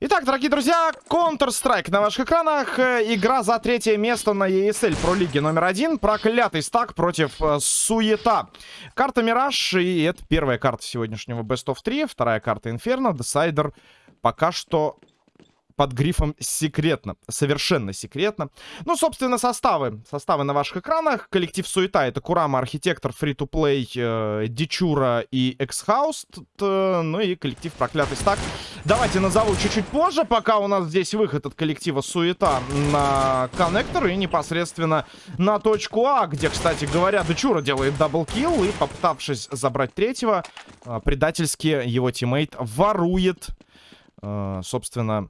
Итак, дорогие друзья, Counter-Strike на ваших экранах. Э, игра за третье место на ESL про лиги номер один. Проклятый стак против э, Суета. Карта Мираж, и это первая карта сегодняшнего Best of 3. Вторая карта Инферно, Decider. Пока что под грифом «секретно». Совершенно секретно. Ну, собственно, составы. Составы на ваших экранах. Коллектив «Суета» — это Курама, Архитектор, Free-to-Play, э, Дичура и Эксхаус. Э, ну и коллектив «Проклятый стак». Давайте назову чуть-чуть позже, пока у нас здесь выход от коллектива «Суета» на коннектор и непосредственно на точку А, где, кстати говоря, Дичура делает double kill и, попытавшись забрать третьего, э, предательски его teammate ворует, э, собственно,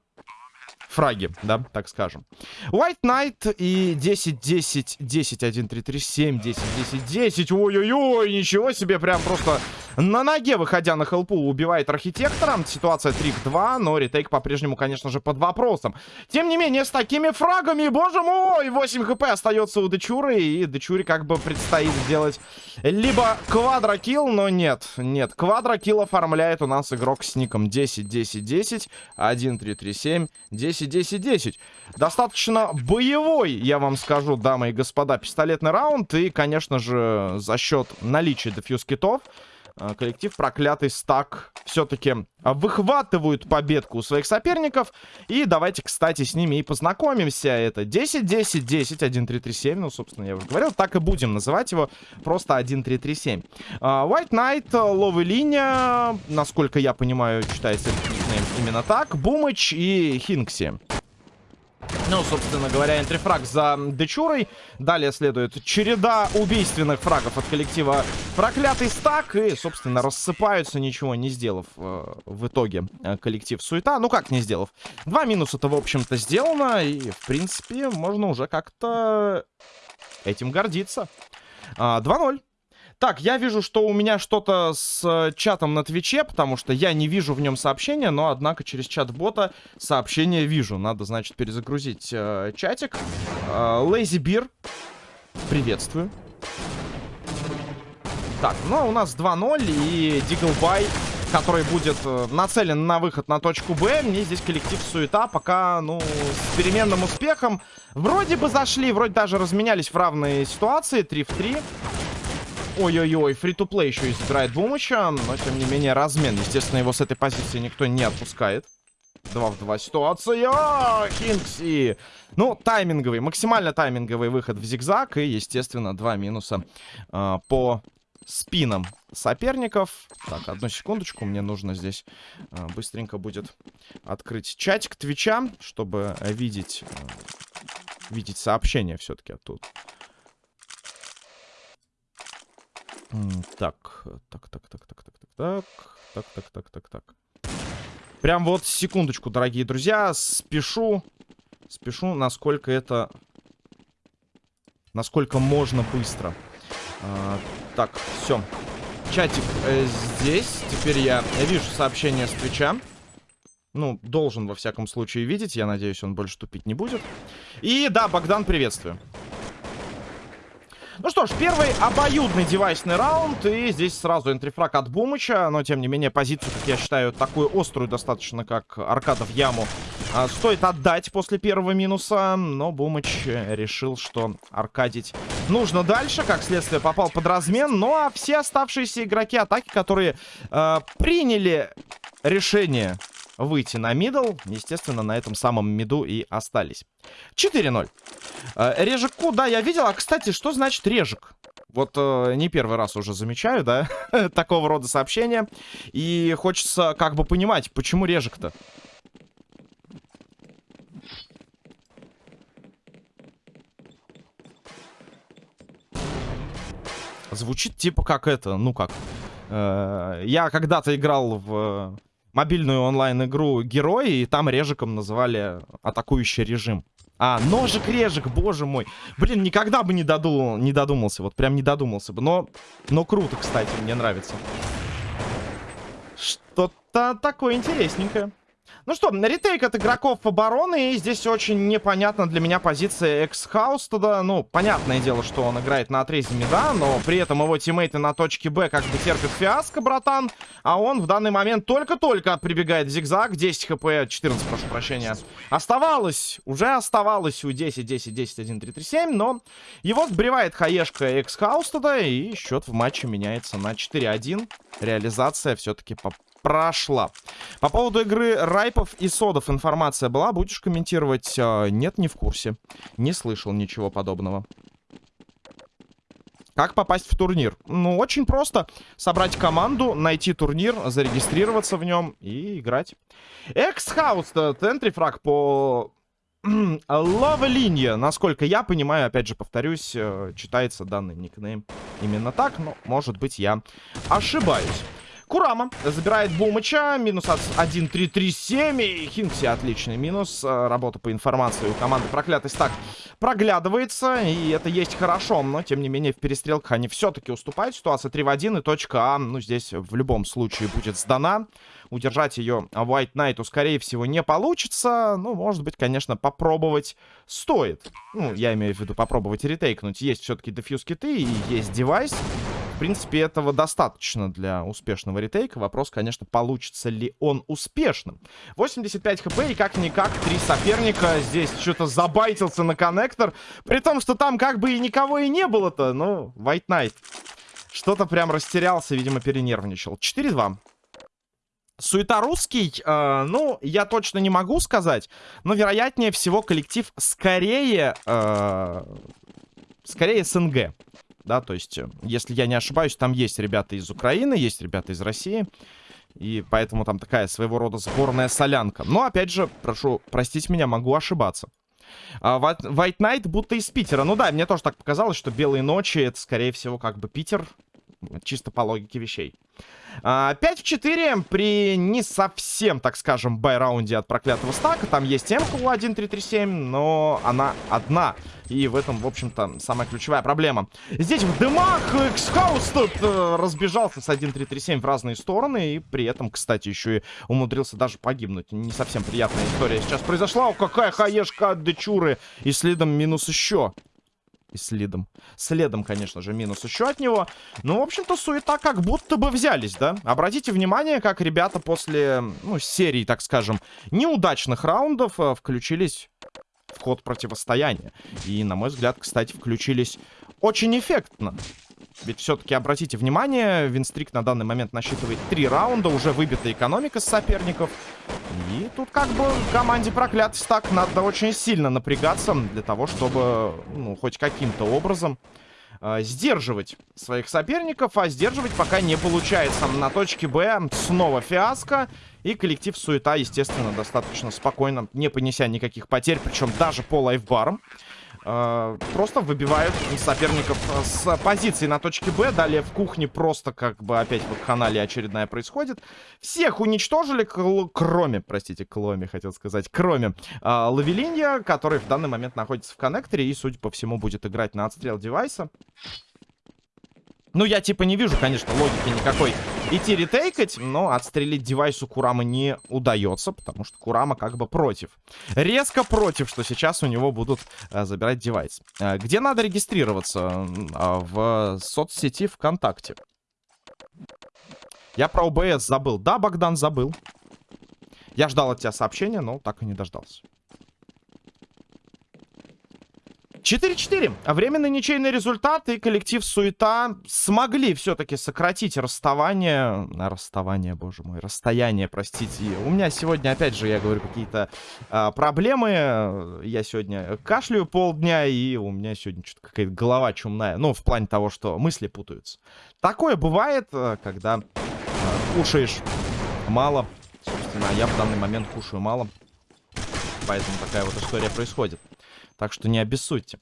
фраги, да, так скажем. White Knight и 10, 10, 10, 1, 3, 3, 7, 10, 10, 10. Ой-ой-ой, ничего себе, прям просто на ноге, выходя на хелпу, убивает архитектора. Ситуация 3 к 2, но ретейк по-прежнему, конечно же, под вопросом. Тем не менее, с такими фрагами, боже мой, 8 хп остается у Дечуры, и Дечуре как бы предстоит сделать либо квадрокилл, но нет, нет. Квадрокилл оформляет у нас игрок с ником 10, 10, 10, 1, 3, 3, 7, 10, 10, 10. Достаточно боевой, я вам скажу, дамы и господа, пистолетный раунд, и, конечно же, за счет наличия дефьюз китов, а, коллектив проклятый стак все-таки выхватывают победку у своих соперников. И давайте, кстати, с ними и познакомимся. Это 10-10-10, 1-3-3-7. Ну, собственно, я уже говорил, так и будем называть его. Просто 1-3-3-7. А, White Knight, ловы линия, насколько я понимаю, читается именно так. Бумыч и Хинкси. Ну, собственно говоря, энтрифраг за Дечурой. Далее следует череда убийственных фрагов от коллектива Проклятый стак. И, собственно, рассыпаются, ничего не сделав э, в итоге э, коллектив Суета. Ну, как не сделав? Два минуса-то, в общем-то, сделано. И, в принципе, можно уже как-то этим гордиться. А, 2-0. Так, я вижу, что у меня что-то с э, чатом на Твиче, потому что я не вижу в нем сообщения, но, однако, через чат бота сообщение вижу. Надо, значит, перезагрузить э, чатик. Лейзи э, Бир, приветствую. Так, ну, у нас 2-0, и Диглбай, который будет э, нацелен на выход на точку Б. Мне здесь коллектив суета пока, ну, с переменным успехом. Вроде бы зашли, вроде даже разменялись в равные ситуации, 3 в 3. Ой-ой-ой, фри-то-плей еще и забирает Бумыча, но тем не менее размен. Естественно, его с этой позиции никто не отпускает. Два в два ситуация. Кингси. Ну, тайминговый, максимально тайминговый выход в зигзаг. И, естественно, два минуса э, по спинам соперников. Так, одну секундочку. Мне нужно здесь э, быстренько будет открыть чатик Твича, чтобы видеть, э, видеть сообщение все-таки оттуда. Так, так, так, так, так, так, так, так, так, так, так, так, так. Прям вот секундочку, дорогие друзья, спешу, спешу, насколько это, насколько можно быстро. А, так, все. Чатик э, здесь. Теперь я вижу сообщение с Твича. Ну, должен во всяком случае видеть. Я надеюсь, он больше тупить не будет. И да, Богдан, приветствую. Ну что ж, первый обоюдный девайсный раунд. И здесь сразу энтрифраг от Бумыча. Но, тем не менее, позицию, как я считаю, такую острую достаточно, как аркада в яму, а, стоит отдать после первого минуса. Но Бумыч решил, что аркадить нужно дальше. Как следствие, попал под размен. Ну а все оставшиеся игроки атаки, которые э, приняли решение выйти на мидл. Естественно, на этом самом миду и остались. 4-0. Э, Режику, да, я видел. А, кстати, что значит режик? Вот э, не первый раз уже замечаю, да, такого рода сообщения. И хочется как бы понимать, почему режик-то? Звучит типа как это, ну как... Э, я когда-то играл в мобильную онлайн-игру Герои, и там режиком называли атакующий режим. А, ножик-режик, боже мой. Блин, никогда бы не, додумал, не додумался, вот прям не додумался бы. Но, но круто, кстати, мне нравится. Что-то такое интересненькое. Ну что, retake от игроков обороны. И здесь очень непонятна для меня позиция экс-хаус туда. Ну, понятное дело, что он играет на отрезе mid а, но при этом его teammate ы на точке Б как бы терпят фиаско, братан. А он в данный момент только-только прибегает в зигзаг. 10 хп, 14, прошу прощения. Оставалось, уже оставалось у 10, 10, 10, 1, 3, 3, 7, но его сбривает хаешка экс-хаус туда, и счет в матче меняется на 4-1. Реализация все-таки по прошла. По поводу игры Райпов и Содов информация была. Будешь комментировать? А, нет, не в курсе. Не слышал ничего подобного. Как попасть в турнир? Ну, очень просто. Собрать команду, найти турнир, зарегистрироваться в нем и играть. Экс-хаус, entry frag по Лава-линия, насколько я понимаю, опять же повторюсь, э, читается данный никнейм именно так, но, может быть, я ошибаюсь. Курама забирает Бумыча. Минус 1-3-3-7. И Хинкси отличный минус. Э, работа по информации у команды проклятый стак проглядывается. И это есть хорошо. Но, тем не менее, в перестрелках они все-таки уступают. Ситуация 3 в 1. И точка А, ну, здесь в любом случае будет сдана. Удержать ее White Knight, скорее всего, не получится. Ну, может быть, конечно, попробовать стоит. Ну, я имею в виду попробовать ретейкнуть. Есть все-таки дефьюз киты и есть девайс. В принципе, этого достаточно для успешного ретейка. Вопрос, конечно, получится ли он успешным. 85 хп и как-никак три соперника. Здесь что-то забайтился на коннектор. При том, что там как бы и никого и не было-то. Ну, White Knight. Что-то прям растерялся, видимо, перенервничал. 4-2. Суета русский, э, ну, я точно не могу сказать, но вероятнее всего коллектив скорее, э, скорее СНГ да, то есть, э, если я не ошибаюсь, там есть ребята из Украины, есть ребята из России, и поэтому там такая своего рода сборная солянка. Но, опять же, прошу простить меня, могу ошибаться. А, White Knight будто из Питера. Ну да, мне тоже так показалось, что Белые ночи это, скорее всего, как бы Питер, чисто по логике вещей. 5 а, в 4 при не совсем, так скажем, бай-раунде от проклятого стака. Там есть МК у 1337, но она одна. И в этом, в общем-то, самая ключевая проблема. Здесь в дымах X-House тут э, разбежался с 1337 в разные стороны. И при этом, кстати, еще и умудрился даже погибнуть. Не совсем приятная история сейчас произошла. О, какая хаешка от Дечуры. И следом минус еще и следом. Следом, конечно же, минус еще от него. Ну, в общем-то, суета как будто бы взялись, да? Обратите внимание, как ребята после, ну, серии, так скажем, неудачных раундов э, включились в ход противостояния. И, на мой взгляд, кстати, включились очень эффектно. Ведь все-таки, обратите внимание, Винстрик на данный момент насчитывает три раунда, уже выбита экономика с соперников. И тут как бы команде проклятый стак надо очень сильно напрягаться для того, чтобы, ну, хоть каким-то образом э, сдерживать своих соперников. А сдерживать пока не получается. На точке Б снова фиаско. И коллектив суета, естественно, достаточно спокойно, не понеся никаких потерь, причем даже по лайфбарам. Э, просто выбивают соперников с позиции на точке Б. Далее в кухне просто как бы опять в канале очередная происходит. Всех уничтожили, кроме, простите, Кломи, хотел сказать, кроме э, Лавелинья, который в данный момент находится в коннекторе и, судя по всему, будет играть на отстрел девайса. Ну, я типа не вижу, конечно, логики никакой идти ретейкать, но отстрелить девайсу Курама не удается, потому что Курама как бы против. Резко против, что сейчас у него будут а, забирать девайс. А, где надо регистрироваться? А, в соцсети ВКонтакте. Я про ОБС забыл. Да, Богдан, забыл. Я ждал от тебя сообщения, но так и не дождался. 4-4. Временный ничейный результат и коллектив Суета смогли все-таки сократить расставание... Расставание, боже мой, расстояние, простите. У меня сегодня, опять же, я говорю, какие-то а, проблемы. Я сегодня кашляю полдня, и у меня сегодня что-то какая-то голова чумная. Ну, в плане того, что мысли путаются. Такое бывает, э, когда а, кушаешь мало. Собственно, я в данный момент кушаю мало. Поэтому такая вот история происходит. Так что не обессудьте.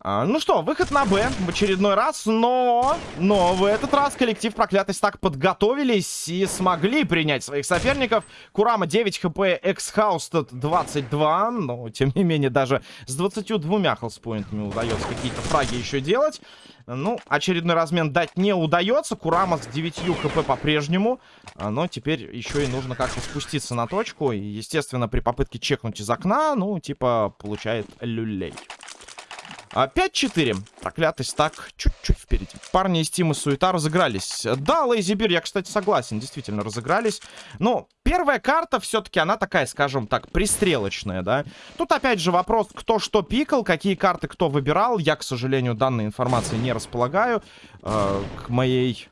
А, ну что, выход на Б в очередной раз, но... Но в этот раз коллектив проклятый так подготовились и смогли принять своих соперников. Курама 9 хп, Эксхаустед 22, но тем не менее даже с 22 хелспоинтами удается какие-то фраги еще делать. Ну, очередной размен дать не удается. Курама с 9 хп по-прежнему. А, но теперь еще и нужно как-то спуститься на точку. И, естественно, при попытке чекнуть из окна, ну, типа, получает люлей. 5-4. А, Проклятый стак чуть-чуть впереди. Парни из Тима Суета разыгрались. Да, Лейзибир, я, кстати, согласен. Действительно, разыгрались. Но первая карта все-таки, она такая, скажем так, пристрелочная, да. Тут, опять же, вопрос, кто что пикал, какие карты кто выбирал. Я, к сожалению, данной информации не располагаю. Э, к моей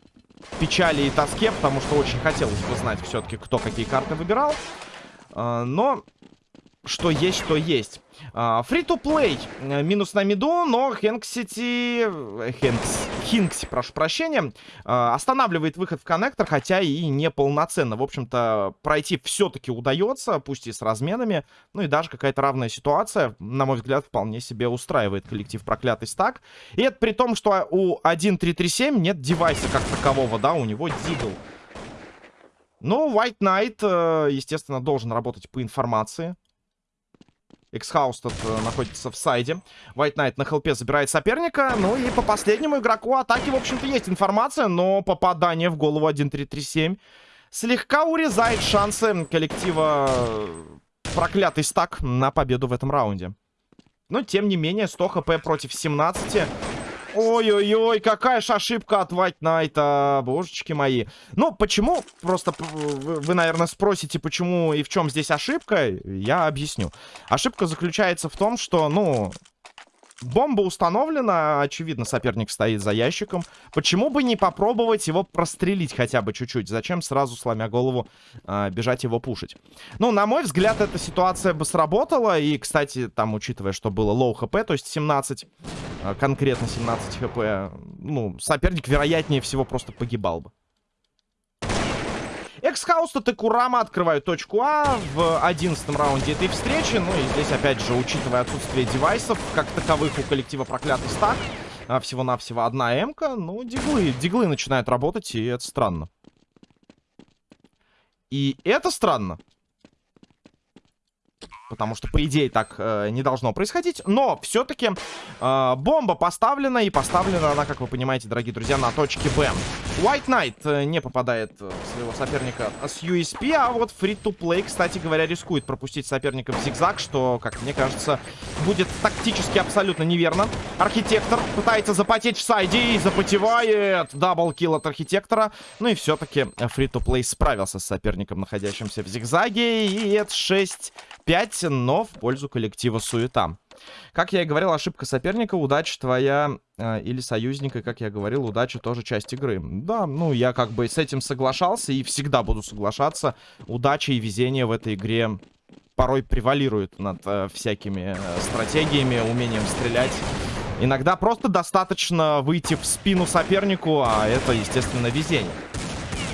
печали и тоске, потому что очень хотелось бы знать все-таки, кто какие карты выбирал. Э, но что есть, то есть. Фри-то-плей. Uh, минус на миду, но Хэнксити... Хэнкс... Хинкси, прошу прощения. Uh, останавливает выход в коннектор, хотя и не полноценно. В общем-то, пройти все-таки удается, пусть и с разменами. Ну и даже какая-то равная ситуация, на мой взгляд, вполне себе устраивает коллектив проклятый стак. И это при том, что у 1.337 нет девайса как такового, да, у него дигл. Ну, White Knight, э, естественно, должен работать по информации. Эксхаус тут э, находится в сайде. White Knight на хелпе забирает соперника. Ну и по последнему игроку атаки, в общем-то, есть информация. Но попадание в голову 1-3-3-7 слегка урезает шансы коллектива э, проклятый стак на победу в этом раунде. Но, тем не менее, 100 хп против 17. Ой-ой-ой, какая же ошибка от White Knight, божечки мои. Ну, почему? Просто вы, наверное, спросите, почему и в чем здесь ошибка. Я объясню. Ошибка заключается в том, что, ну, Бомба установлена, очевидно, соперник стоит за ящиком. Почему бы не попробовать его прострелить хотя бы чуть-чуть? Зачем сразу, сломя голову, э, бежать его пушить? Ну, на мой взгляд, эта ситуация бы сработала. И, кстати, там, учитывая, что было low хп, то есть 17, э, конкретно 17 хп, ну, соперник, вероятнее всего, просто погибал бы. Эксхауста Текурама открывают точку А в одиннадцатом раунде этой встречи. Ну и здесь, опять же, учитывая отсутствие девайсов, как таковых у коллектива проклятый стак, а, всего-навсего одна М-ка, ну, диглы, диглы начинают работать, и это странно. И это странно. Потому что, по идее, так э, не должно происходить. Но, все-таки, э, бомба поставлена. И поставлена она, как вы понимаете, дорогие друзья, на точке Б. White Knight э, не попадает в своего соперника с USP. А вот Free-to-Play, кстати говоря, рискует пропустить соперника в зигзаг. Что, как мне кажется, будет тактически абсолютно неверно. Архитектор пытается запотеть в сайде и запотевает. Даблкил от Архитектора. Ну и все-таки Free-to-Play справился с соперником, находящимся в зигзаге. И это 6-5 но в пользу коллектива суета. Как я и говорил, ошибка соперника, удача твоя э, или союзника, как я говорил, удача тоже часть игры. Да, ну я как бы с этим соглашался и всегда буду соглашаться. Удача и везение в этой игре порой превалируют над э, всякими э, стратегиями, умением стрелять. Иногда просто достаточно выйти в спину сопернику, а это, естественно, везение.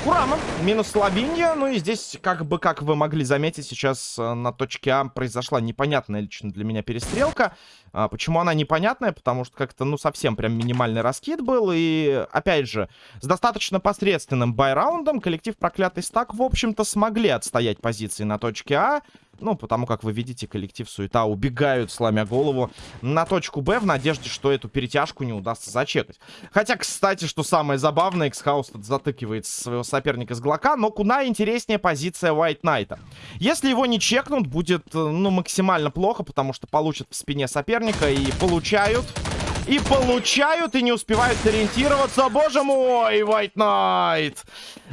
Курама, минус Лавинья. Ну и здесь, как бы, как вы могли заметить, сейчас э, на точке А произошла непонятная лично для меня перестрелка. А, почему она непонятная? Потому что как-то, ну, совсем прям минимальный раскид был. И, опять же, с достаточно посредственным байраундом коллектив Проклятый Стак, в общем-то, смогли отстоять позиции на точке А. Ну, потому как вы видите, коллектив Суета убегают, сломя голову, на точку Б в надежде, что эту перетяжку не удастся зачекать. Хотя, кстати, что самое забавное, Эксхаус затыкивает своего соперника с Глока, но куда интереснее позиция White Найта. Если его не чекнут, будет, ну, максимально плохо, потому что получат в спине соперника и получают... И получают, и не успевают ориентироваться. Боже мой, White Knight.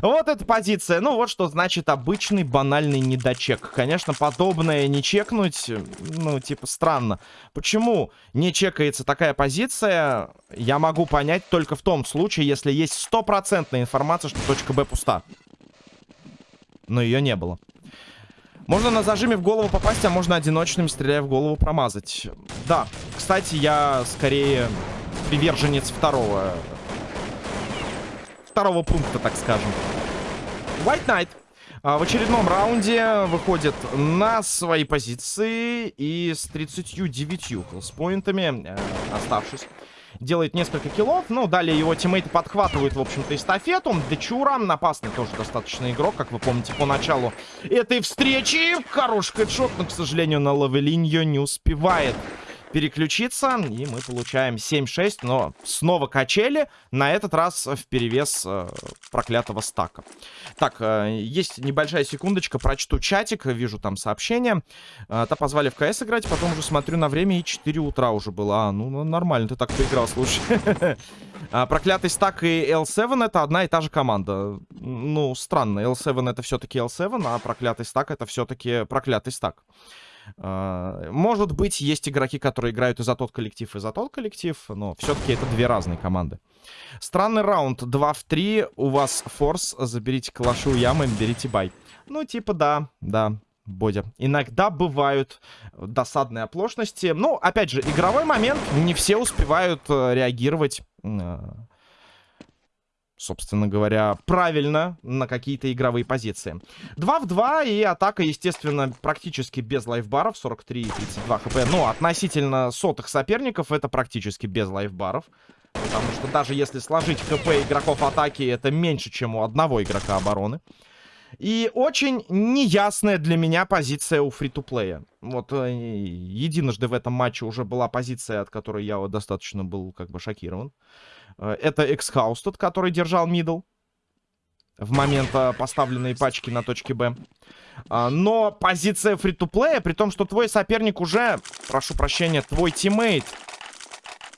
Вот эта позиция. Ну, вот что значит обычный банальный недочек. Конечно, подобное не чекнуть, ну, типа, странно. Почему не чекается такая позиция, я могу понять только в том случае, если есть стопроцентная информация, что точка Б пуста. Но ее не было. Можно на зажиме в голову попасть, а можно одиночным, стреляя в голову, промазать. Да, кстати, я скорее приверженец второго... Второго пункта, так скажем. White Knight А, в очередном раунде выходит на свои позиции и с 39 хелспоинтами, э, оставшись, делает несколько киллов. Ну, далее его тиммейты подхватывают, в общем-то, эстафету. Дечура, опасный тоже достаточно игрок, как вы помните, по началу этой встречи. Хороший хедшот, но, к сожалению, на лавелинью не успевает переключиться. И мы получаем 7-6, но снова качели. На этот раз в перевес э, проклятого стака. Так, э, есть небольшая секундочка, прочту чатик, вижу там сообщение. Э, та позвали в КС играть, потом уже смотрю на время, и 4 утра уже было. А, ну, ну нормально, ты так поиграл, слушай. А, проклятый стак и L7 это одна и та же команда. Ну, странно, L7 это все-таки L7, а проклятый стак это все-таки проклятый стак. А, может быть, есть игроки, которые играют и за тот коллектив, и за тот коллектив, но все-таки это две разные команды. Странный раунд. 2 в 3. У вас форс. Заберите калашу ямы, берите бай. Ну, типа, да, да. Бодя. Иногда бывают досадные оплошности. Ну, опять же, игровой момент. Не все успевают э, реагировать э, собственно говоря, правильно на какие-то игровые позиции. 2 в 2 и атака, естественно, практически без лайфбаров. 43 и 32 хп. Ну, относительно сотых соперников это практически без лайфбаров. Потому что даже если сложить хп игроков атаки, это меньше, чем у одного игрока обороны. И очень неясная для меня позиция у фри-то-плея. Вот э, единожды в этом матче уже была позиция, от которой я достаточно был как бы шокирован. Э, это Эксхаус тот, который держал middle. В момент э, поставленной пачки на точке Б. А, но позиция фри-то-плея, при том, что твой соперник уже, прошу прощения, твой тиммейт.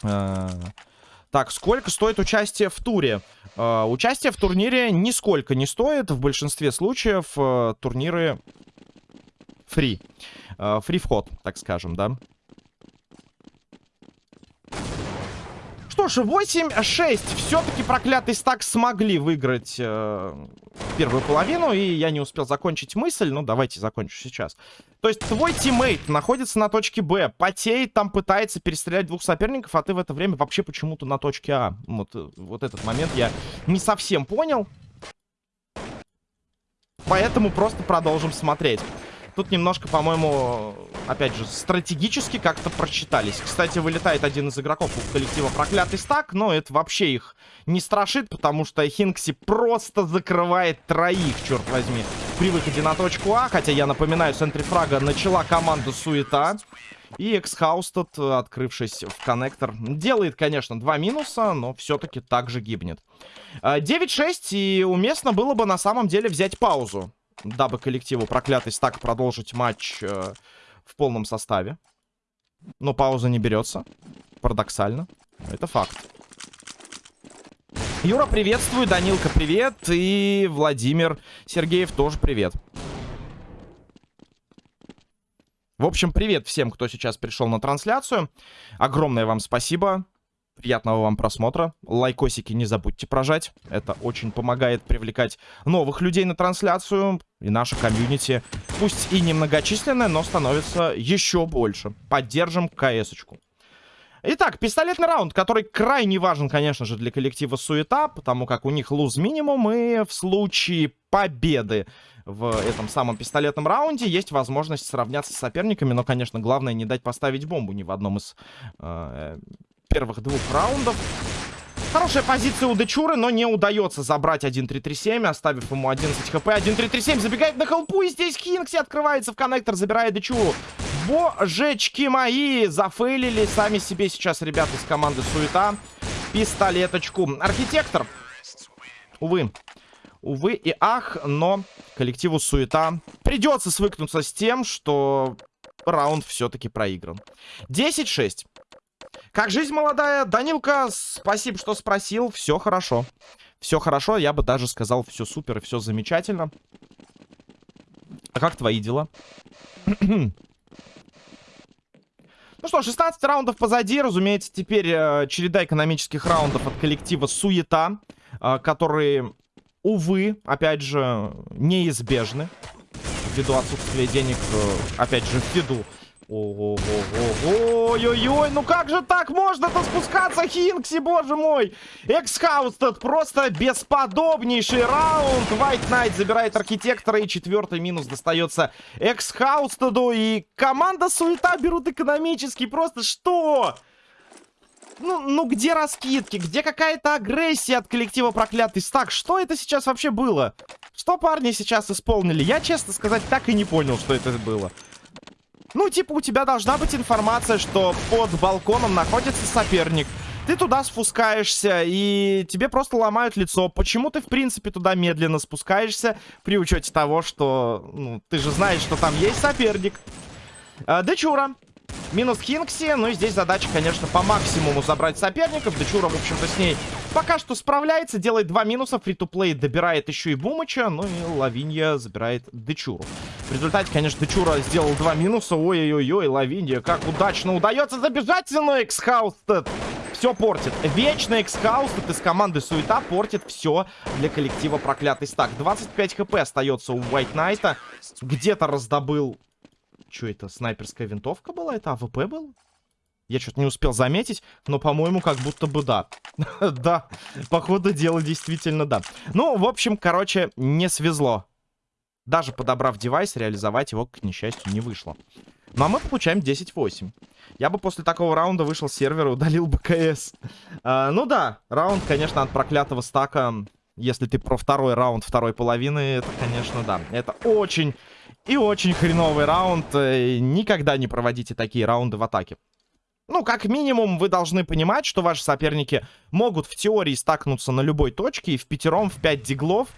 Э, так, сколько стоит участие в туре? Участие в турнире нисколько не стоит. В большинстве случаев турниры free. Free вход, так скажем, да. Что ж, 8-6. Все-таки проклятый стак смогли выиграть э, первую половину. И я не успел закончить мысль. Ну, давайте закончу сейчас. То есть твой тиммейт находится на точке Б. Потеет, там пытается перестрелять двух соперников. А ты в это время вообще почему-то на точке А. Вот, э, вот этот момент я не совсем понял. Поэтому просто продолжим смотреть. Тут немножко, по-моему, опять же, стратегически как-то прочитались. Кстати, вылетает один из игроков у коллектива Проклятый Стак, но это вообще их не страшит, потому что Хинкси просто закрывает троих, черт возьми, при выходе на точку А. Хотя, я напоминаю, с энтрифрага начала команда Суета. И Эксхаус тут, открывшись в коннектор, делает, конечно, два минуса, но все-таки также гибнет. 9-6, и уместно было бы на самом деле взять паузу дабы коллективу проклятый стак продолжить матч э, в полном составе. Но пауза не берется. Парадоксально. Это факт. Юра, приветствую. Данилка, привет. И Владимир Сергеев тоже привет. В общем, привет всем, кто сейчас пришел на трансляцию. Огромное вам спасибо. Приятного вам просмотра. Лайкосики не забудьте прожать. Это очень помогает привлекать новых людей на трансляцию. И наша комьюнити, пусть и немногочисленная, но становится еще больше. Поддержим КС-очку. Итак, пистолетный раунд, который крайне важен, конечно же, для коллектива Суета, потому как у них луз минимум, и в случае победы в этом самом пистолетном раунде есть возможность сравняться с соперниками, но, конечно, главное не дать поставить бомбу ни в одном из э, первых двух раундов. Хорошая позиция у Дечуры, но не удается забрать 1-3-3-7, оставив ему 11 хп. 1-3-3-7 забегает на холпу, и здесь Хинкси открывается в коннектор, забирая Дечуру. Божечки мои, зафейлили сами себе сейчас ребята из команды Суета. Пистолеточку. Архитектор. Увы. Увы и ах, но коллективу Суета придется свыкнуться с тем, что раунд все-таки проигран. 10-6. Как жизнь молодая? Данилка, спасибо, что спросил. Все хорошо. Все хорошо, я бы даже сказал, все супер все замечательно. А как твои дела? ну что, 16 раундов позади. Разумеется, теперь э, череда экономических раундов от коллектива Суета, э, которые, увы, опять же, неизбежны. Ввиду отсутствия денег, э, опять же, ввиду Ой-ой-ой, ну как же так можно-то спускаться, Хинкси, боже мой! Эксхаустед, просто бесподобнейший раунд. White Knight забирает архитектора, и четвертый минус достается Эксхаустеду. И команда Суета берут экономически, просто что? Ну, ну где раскидки? Где какая-то агрессия от коллектива проклятый стак? Что это сейчас вообще было? Что парни сейчас исполнили? Я, честно сказать, так и не понял, что это было. Ну, типа, у тебя должна быть информация, что под балконом находится соперник. Ты туда спускаешься, и тебе просто ломают лицо. Почему ты, в принципе, туда медленно спускаешься, при учете того, что, ну, ты же знаешь, что там есть соперник. А, Дечура Минус Хинкси. Ну и здесь задача, конечно, по максимуму забрать соперников. Дечура, в общем-то, с ней пока что справляется. Делает два минуса. Фри-то-плей добирает еще и Бумыча. Ну и Лавинья забирает Дечуру. В результате, конечно, Дечура сделал два минуса. Ой-ой-ой, Лавинья, как удачно удается забежать, но Эксхаустед все портит. Вечно Эксхаустед из команды Суета портит все для коллектива Проклятый Стак. 25 хп остается у White Knight. Где-то раздобыл что это, снайперская винтовка была? Это АВП был? Я что-то не успел заметить, но, по-моему, как будто бы да. да, по ходу дела действительно да. Ну, в общем, короче, не свезло. Даже подобрав девайс, реализовать его, к несчастью, не вышло. Ну, а мы получаем 10-8. Я бы после такого раунда вышел с сервера, удалил бы КС. А, ну да, раунд, конечно, от проклятого стака. Если ты про второй раунд второй половины, это, конечно, да. Это очень и очень хреновый раунд. Э, никогда не проводите такие раунды в атаке. Ну, как минимум, вы должны понимать, что ваши соперники могут в теории стакнуться на любой точке и в пятером, в пять диглов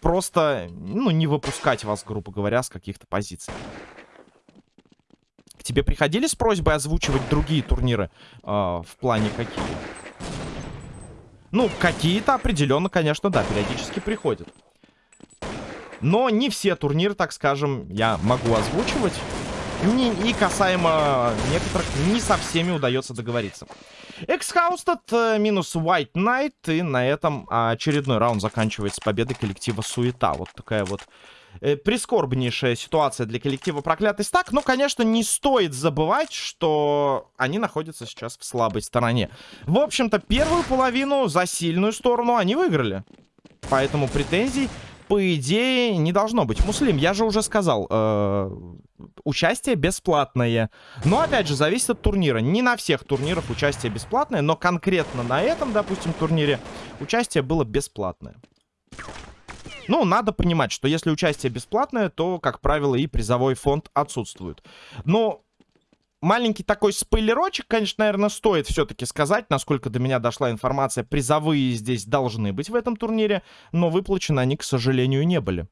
просто, ну, не выпускать вас, грубо говоря, с каких-то позиций. К тебе приходили с просьбой озвучивать другие турниры? Э, в плане какие? Ну, какие-то определенно, конечно, да, периодически приходят. Но не все турниры, так скажем, я могу озвучивать. Не, и касаемо некоторых, не со всеми удается договориться. Эксхаустед э, минус White Knight. И на этом очередной раунд заканчивается победой коллектива Суета. Вот такая вот э, прискорбнейшая ситуация для коллектива Проклятый Стак. Но, конечно, не стоит забывать, что они находятся сейчас в слабой стороне. В общем-то, первую половину за сильную сторону они выиграли. Поэтому претензий по идее, не должно быть. Муслим, я же уже сказал, э, участие бесплатное. Но, опять же, зависит от турнира. Не на всех турнирах участие бесплатное, но конкретно на этом, допустим, турнире участие было бесплатное. Ну, надо понимать, что если участие бесплатное, то, как правило, и призовой фонд отсутствует. Но маленький такой спойлерочек, конечно, наверное, стоит все-таки сказать, насколько до меня дошла информация. Призовые здесь должны быть в этом турнире, но выплачены они, к сожалению, не были.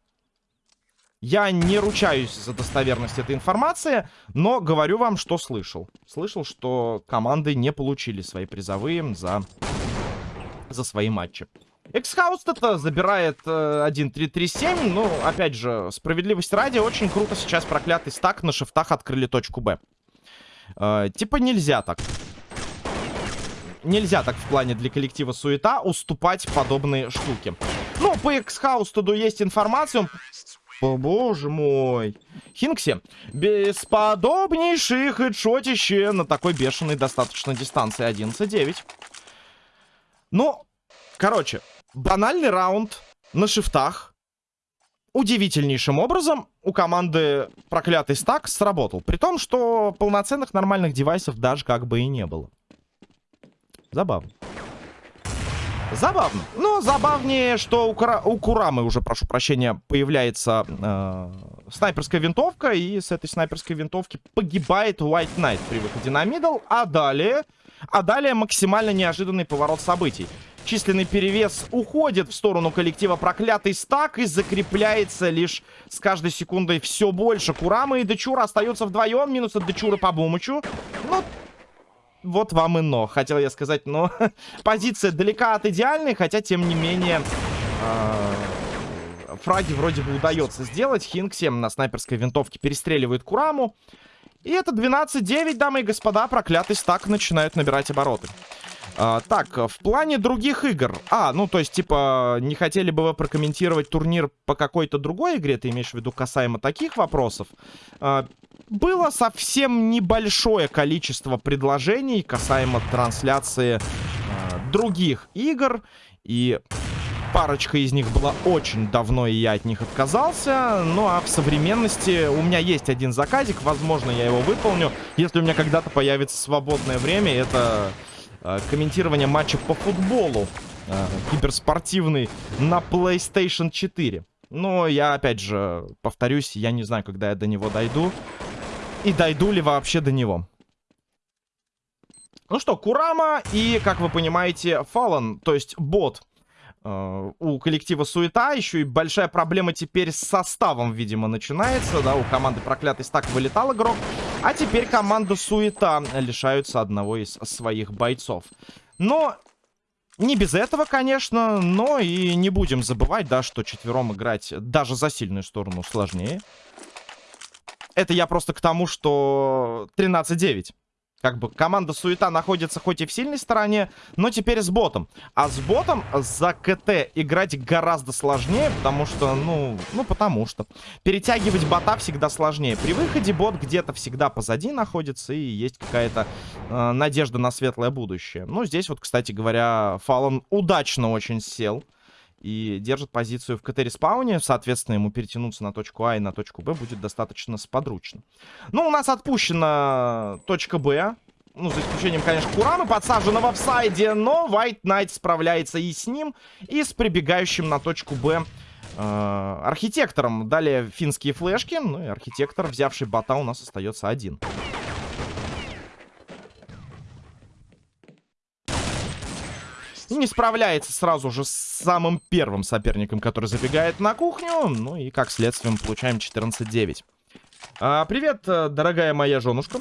Я не ручаюсь за достоверность этой информации, но говорю вам, что слышал. Слышал, что команды не получили свои призовые за, за свои матчи. Эксхауст это забирает э, 1-3-3-7. Ну, опять же, справедливости ради, очень круто сейчас проклятый стак на шифтах открыли точку Б. Э, типа нельзя так. Нельзя так в плане для коллектива суета уступать подобные штуки. Ну, по Эксхаустеду есть информация. О, боже мой. Хинкси. Бесподобнейший хедшотище на такой бешеной достаточно дистанции. 11-9. Ну, короче, банальный раунд на шифтах удивительнейшим образом у команды проклятый стак сработал. При том, что полноценных нормальных девайсов даже как бы и не было. Забавно. Забавно. Но забавнее, что у, Кура... у Курамы уже, прошу прощения, появляется э, снайперская винтовка. И с этой снайперской винтовки погибает White Knight при выходе на мидл. А далее... А далее максимально неожиданный поворот событий. Численный перевес уходит в сторону коллектива проклятый стак и закрепляется лишь с каждой секундой все больше. Курама и Дечура остаются вдвоем. Минус от Дечура по Бумычу. Ну, вот вам и но. Хотел я сказать, но позиция далека от идеальной, хотя, тем не менее, э, фраги вроде бы удается сделать. Хинкси на снайперской винтовке перестреливает Кураму. И это 12-9, дамы и господа, проклятый стак начинает набирать обороты. А, так, в плане других игр. А, ну, то есть, типа, не хотели бы вы прокомментировать турнир по какой-то другой игре? Ты имеешь в виду касаемо таких вопросов? А, было совсем небольшое количество предложений касаемо трансляции э, других игр. И парочка из них была очень давно, и я от них отказался. Ну, а в современности у меня есть один заказик. Возможно, я его выполню. Если у меня когда-то появится свободное время, это э, комментирование матча по футболу. Э, киберспортивный на PlayStation 4. Но я, опять же, повторюсь, я не знаю, когда я до него дойду. И дойду ли вообще до него. Ну что, Курама и, как вы понимаете, Фалан, то есть бот. Э, у коллектива суета. Еще и большая проблема теперь с составом, видимо, начинается. Да, у команды проклятый стак вылетал игрок. А теперь команда суета лишаются одного из своих бойцов. Но не без этого, конечно, но и не будем забывать, да, что четвером играть даже за сильную сторону сложнее. Это я просто к тому, что 13-9. Как бы команда Суета находится хоть и в сильной стороне, но теперь с ботом. А с ботом за КТ играть гораздо сложнее, потому что, ну, ну потому что. Перетягивать бота всегда сложнее. При выходе бот где-то всегда позади находится и есть какая-то э, надежда на светлое будущее. Ну, здесь вот, кстати говоря, Фалон удачно очень сел и держит позицию в КТ-респауне. Соответственно, ему перетянуться на точку А и на точку Б будет достаточно сподручно. Ну, у нас отпущена точка Б. Ну, за исключением, конечно, Курамы, подсажена в офсайде, но White Knight справляется и с ним, и с прибегающим на точку Б э, архитектором. Далее финские флешки, ну и архитектор, взявший бота, у нас остается один. Не справляется сразу же с самым первым соперником, который забегает на кухню. Ну и, как следствие, мы получаем 14-9. А, привет, э, дорогая моя женушка.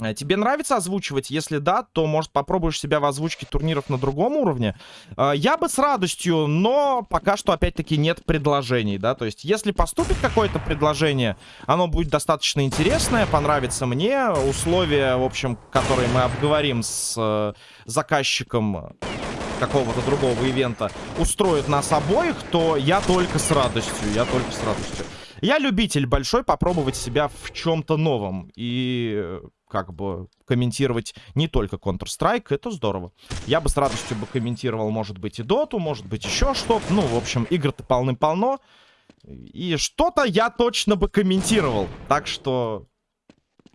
Э, тебе нравится озвучивать? Если да, то, может, попробуешь себя в озвучке турниров на другом уровне? Э, я бы с радостью, но пока что, опять-таки, нет предложений, да? То есть, если поступит какое-то предложение, оно будет достаточно интересное, понравится мне. Условия, в общем, которые мы обговорим с э, заказчиком какого-то другого ивента, устроят нас обоих, то я только с радостью, я только с радостью. Я любитель большой попробовать себя в чем-то новом. И как бы комментировать не только Counter-Strike, это здорово. Я бы с радостью бы комментировал, может быть, и Доту, может быть, еще что-то. Ну, в общем, игр-то полным-полно. И что-то я точно бы комментировал. Так что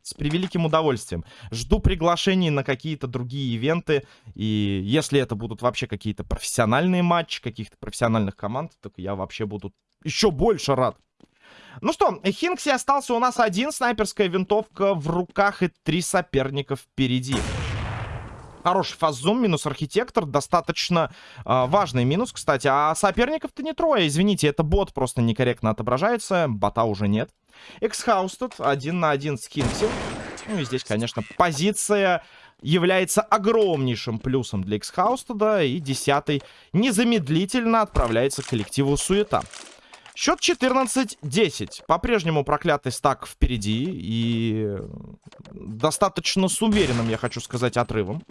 с превеликим удовольствием. Жду приглашений на какие-то другие ивенты. И если это будут вообще какие-то профессиональные матчи, каких-то профессиональных команд, так я вообще буду еще больше рад. Ну что, Хинкси остался у нас один. Снайперская винтовка в руках и три соперника впереди. Хороший фаззум, минус архитектор. Достаточно э, важный минус, кстати. А соперников-то не трое. Извините, это бот просто некорректно отображается. Бота уже нет. Эксхаус тут один на один с Хинкси. Ну и здесь, конечно, позиция является огромнейшим плюсом для Эксхаустеда. И десятый незамедлительно отправляется к коллективу Суета. Счет 14-10. По-прежнему проклятый стак впереди. И достаточно с уверенным, я хочу сказать, отрывом.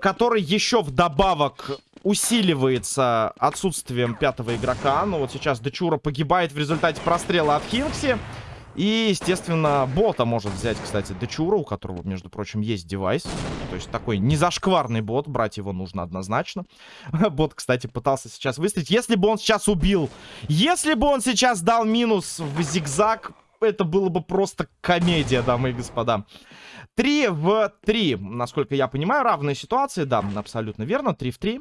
Который еще вдобавок усиливается отсутствием пятого игрока. Ну вот сейчас Дечура погибает в результате прострела от Хинкси. И, естественно, бота может взять, кстати, Дечура, у которого, между прочим, есть девайс. То есть такой незашкварный бот, брать его нужно однозначно. Бот, кстати, пытался сейчас выстрелить. Если бы он сейчас убил, если бы он сейчас дал минус в зигзаг, это было бы просто комедия, дамы и господа. 3 в 3, насколько я понимаю, равные ситуации. Да, абсолютно верно, 3 в 3.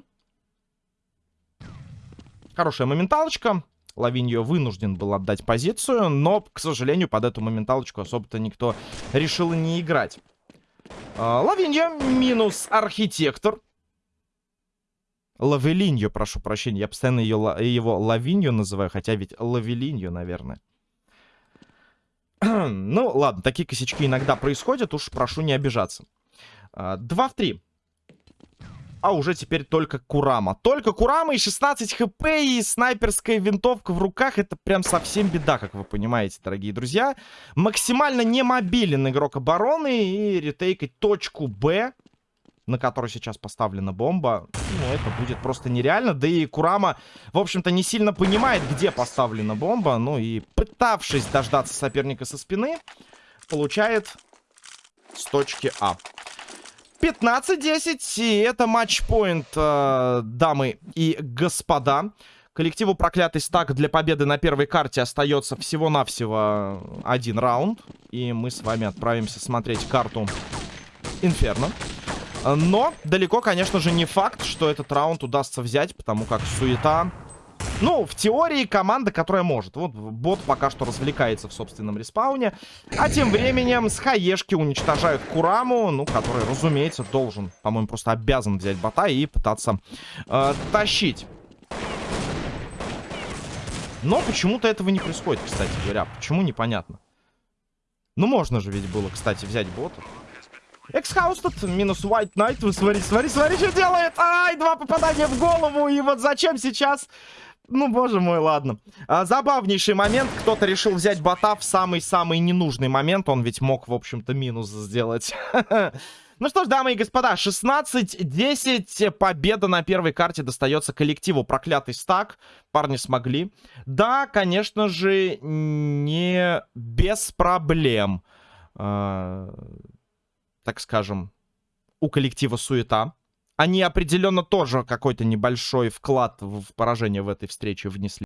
Хорошая моменталочка. Лавиньо вынужден был отдать позицию, но, к сожалению, под эту моменталочку особо-то никто решил не играть. А, Лавиньо минус архитектор. Лавелиньо, прошу прощения. Я постоянно ее, его Лавиньо называю, хотя ведь Лавелиньо, наверное. ну, ладно, такие косячки иногда происходят, уж прошу не обижаться. 2 а, в 3 а уже теперь только Курама. Только Курама и 16 хп, и снайперская винтовка в руках. Это прям совсем беда, как вы понимаете, дорогие друзья. Максимально не мобилен игрок обороны и ретейкать точку Б на который сейчас поставлена бомба, ну, это будет просто нереально. Да и Курама, в общем-то, не сильно понимает, где поставлена бомба. Ну и пытавшись дождаться соперника со спины, получает с точки А. 15-10, и это матчпоинт, э, дамы и господа. Коллективу проклятый стак для победы на первой карте остается всего-навсего один раунд. И мы с вами отправимся смотреть карту Инферно. Но далеко, конечно же, не факт, что этот раунд удастся взять, потому как суета... Ну, в теории команда, которая может. Вот бот пока что развлекается в собственном респауне. А тем временем с хаешки уничтожают Кураму, ну, который, разумеется, должен, по-моему, просто обязан взять бота и пытаться э, тащить. Но почему-то этого не происходит, кстати говоря. Почему, непонятно. Ну, можно же ведь было, кстати, взять бота. Эксхаус тут минус White. Вы смотри, смотри, смотри, что делает. Ай, два попадания в голову. И вот зачем сейчас... Ну, боже мой, ладно. А, забавнейший момент. Кто-то решил взять бота в самый-самый ненужный момент. Он ведь мог, в общем-то, минус сделать. Ну что ж, дамы и господа, 16-10. Победа на первой карте достается коллективу Проклятый стак. Парни смогли. Да, конечно же, не без проблем. А, так скажем, у коллектива суета. Они определенно тоже какой-то небольшой вклад в поражение в этой встрече внесли.